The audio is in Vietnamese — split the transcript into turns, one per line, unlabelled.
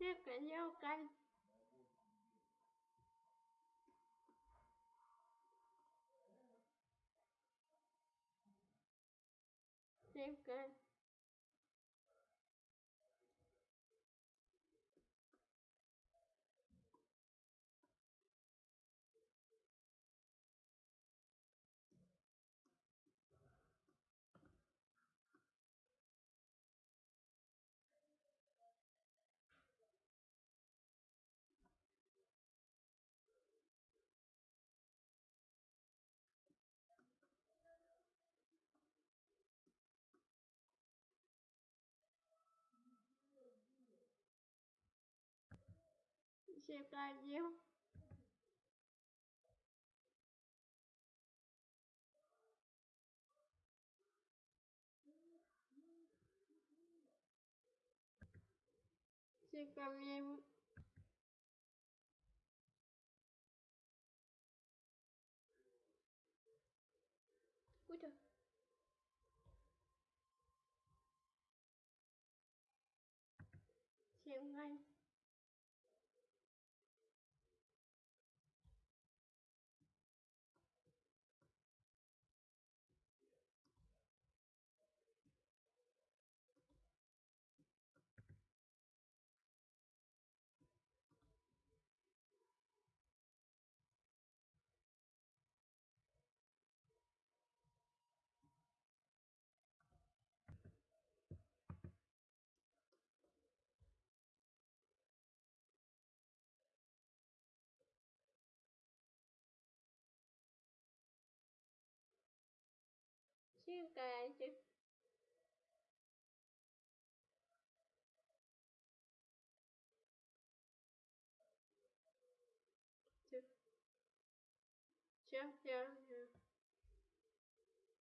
Tiếp cái nhau canh? Tiếp canh Xem bao nhiêu Xem bao nhiêu Ui trời Xem ngay. Xem cái